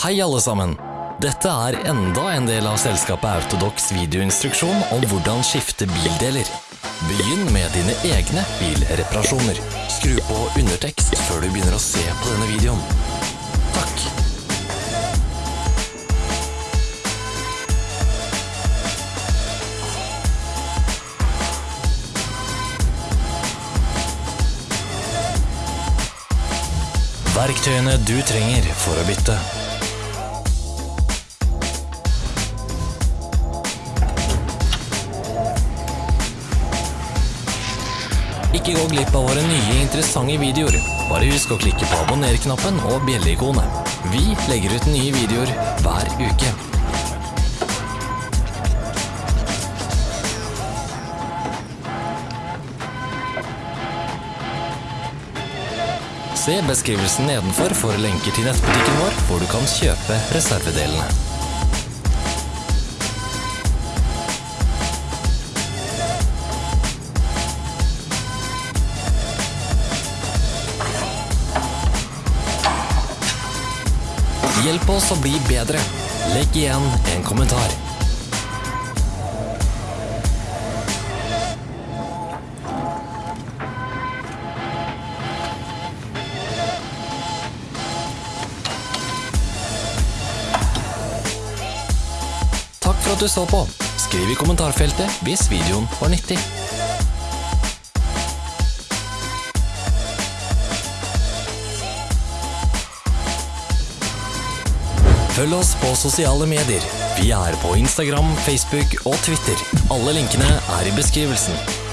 Hei alle sammen! Dette er enda en del av selskapet Autodox videoinstruksjon om hvordan skifte bildeler. Begynn med dine egne bilreparasjoner. Skru på undertekst før du begynner å se på denne videoen. Takk. Verktøyene du trenger for å bytte. Ikke gå glipp av våre nye interessante videoer. Bare husk å klikke på abonner-knappen og bjelleikonet. Vi legger ut nye videoer hver uke. Se beskrivelsen nedenfor for lenker til nettbutikken vår, hvor du kan kjøpe reservedelene. Hjelp oss å bli bedre. Legg igjen en kommentar. Takk for at du så på. Skriv i kommentarfeltet hvis videoen var nyttig. Følg oss på sosiale medier. Vi er på Instagram, Facebook og Twitter. Alle linkene er i beskrivelsen.